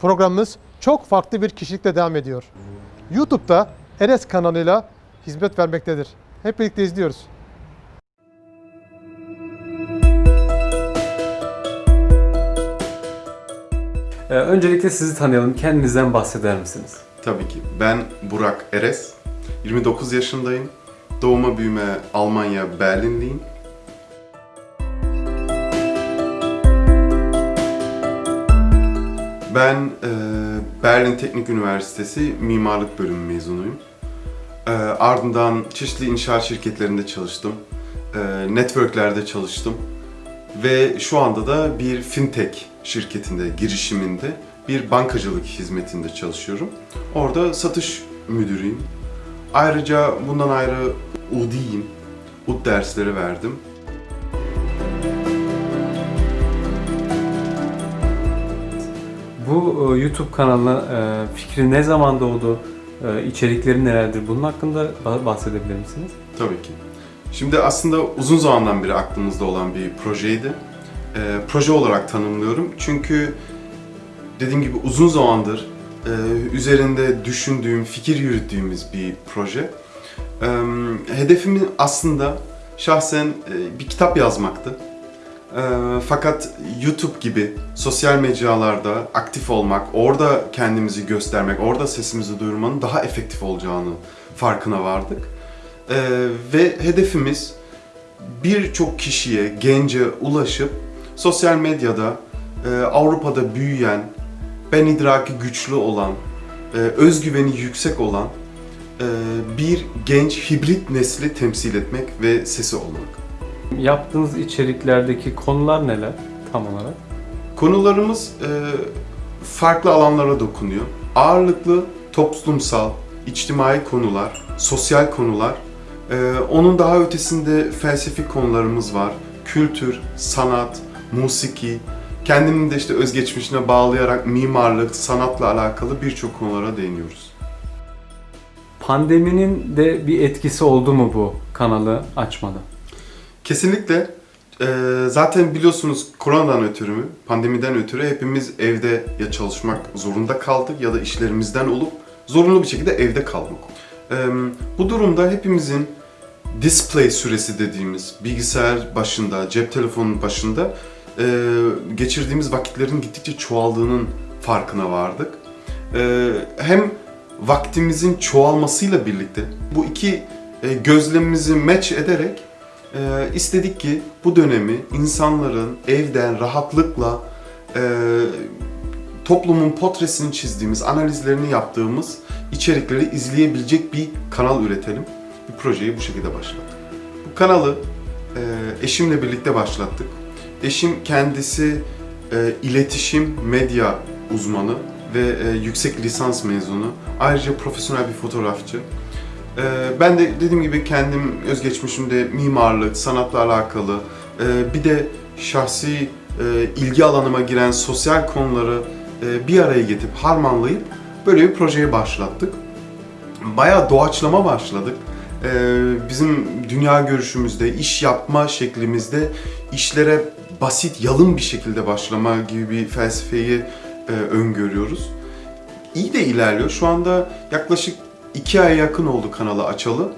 Programımız çok farklı bir kişilikle devam ediyor. YouTube'da Eres kanalıyla hizmet vermektedir. Hep birlikte izliyoruz. Ee, öncelikle sizi tanıyalım. Kendinizden bahseder misiniz? Tabii ki. Ben Burak Eres. 29 yaşındayım. Doğuma büyüme Almanya Berlinliyim. Ben e, Berlin Teknik Üniversitesi Mimarlık Bölümü mezunuyum. E, ardından çeşitli inşaat şirketlerinde çalıştım. E, networklerde çalıştım. Ve şu anda da bir fintech şirketinde, girişiminde bir bankacılık hizmetinde çalışıyorum. Orada satış müdürüyüm. Ayrıca bundan ayrı UD'yim. UD dersleri verdim. Bu e, YouTube kanalına e, fikri ne zaman doğdu? E, içerikleri nelerdir? Bunun hakkında ba- bahsedebilir misiniz? Tabii ki. Şimdi aslında uzun zamandan beri aklımızda olan bir projeydi. Proje olarak tanımlıyorum çünkü dediğim gibi uzun zamandır üzerinde düşündüğüm, fikir yürüttüğümüz bir proje. Hedefimin aslında şahsen bir kitap yazmaktı. Ee, fakat YouTube gibi sosyal mecralarda aktif olmak, orada kendimizi göstermek, orada sesimizi duyurmanın daha efektif olacağını farkına vardık. Ee, ve hedefimiz birçok kişiye, gence ulaşıp sosyal medyada e, Avrupa'da büyüyen, ben idraki güçlü olan, e, özgüveni yüksek olan e, bir genç hibrit nesli temsil etmek ve sesi olmak. Yaptığınız içeriklerdeki konular neler tam olarak? Konularımız e, farklı alanlara dokunuyor. Ağırlıklı toplumsal, içtimai konular, sosyal konular. E, onun daha ötesinde felsefi konularımız var. Kültür, sanat, musiki, kendimin de işte özgeçmişine bağlayarak mimarlık, sanatla alakalı birçok konulara değiniyoruz. Pandeminin de bir etkisi oldu mu bu kanalı açmada? Kesinlikle. Ee, zaten biliyorsunuz koronadan ötürü mü, pandemiden ötürü hepimiz evde ya çalışmak zorunda kaldık ya da işlerimizden olup zorunlu bir şekilde evde kalmak. Ee, bu durumda hepimizin display süresi dediğimiz bilgisayar başında, cep telefonunun başında e, geçirdiğimiz vakitlerin gittikçe çoğaldığının farkına vardık. Ee, hem vaktimizin çoğalmasıyla birlikte bu iki e, gözlemimizi match ederek ee, istedik ki bu dönemi insanların evden rahatlıkla e, toplumun potresini çizdiğimiz, analizlerini yaptığımız içerikleri izleyebilecek bir kanal üretelim. Bir projeyi bu şekilde başlattık. Bu kanalı e, eşimle birlikte başlattık. Eşim kendisi e, iletişim, medya uzmanı ve e, yüksek lisans mezunu. Ayrıca profesyonel bir fotoğrafçı. Ee, Ben de dediğim gibi kendim özgeçmişimde mimarlık, sanatla alakalı e, bir de şahsi e, ilgi alanıma giren sosyal konuları e, bir araya getirip harmanlayıp böyle bir projeye başlattık. Bayağı doğaçlama başladık. Ee, Bizim dünya görüşümüzde, iş yapma şeklimizde işlere basit, yalın bir şekilde başlama gibi bir felsefeyi e, öngörüyoruz. İyi de ilerliyor. Şu anda yaklaşık iki aya yakın oldu kanalı açalı.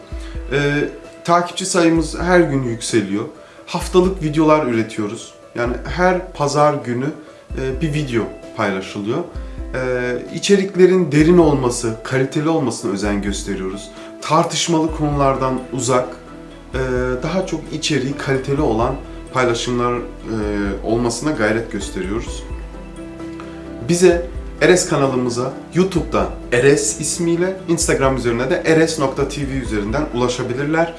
Ee, takipçi sayımız her gün yükseliyor. Haftalık videolar üretiyoruz. Yani her pazar günü e, bir video paylaşılıyor. Ee, içeriklerin derin olması, kaliteli olmasına özen gösteriyoruz. Tartışmalı konulardan uzak, e, daha çok içeriği kaliteli olan paylaşımlar e, olmasına gayret gösteriyoruz. Bize Eres kanalımıza YouTube'da Eres ismiyle, Instagram üzerine de eres.tv üzerinden ulaşabilirler.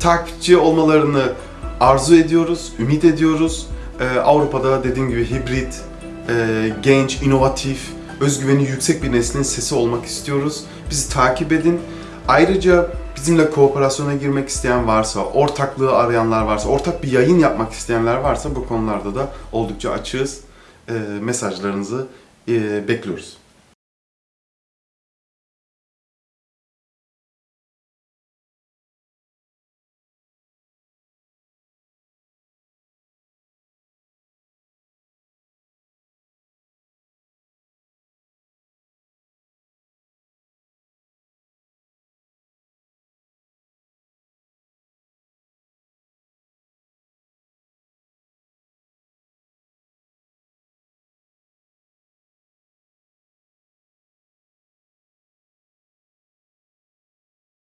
Takipçi olmalarını arzu ediyoruz, ümit ediyoruz. Ee, Avrupa'da dediğim gibi hibrit, e, genç, inovatif, özgüveni yüksek bir neslin sesi olmak istiyoruz. Bizi takip edin. Ayrıca bizimle kooperasyona girmek isteyen varsa, ortaklığı arayanlar varsa, ortak bir yayın yapmak isteyenler varsa bu konularda da oldukça açığız. Ee, mesajlarınızı e, bekliyoruz.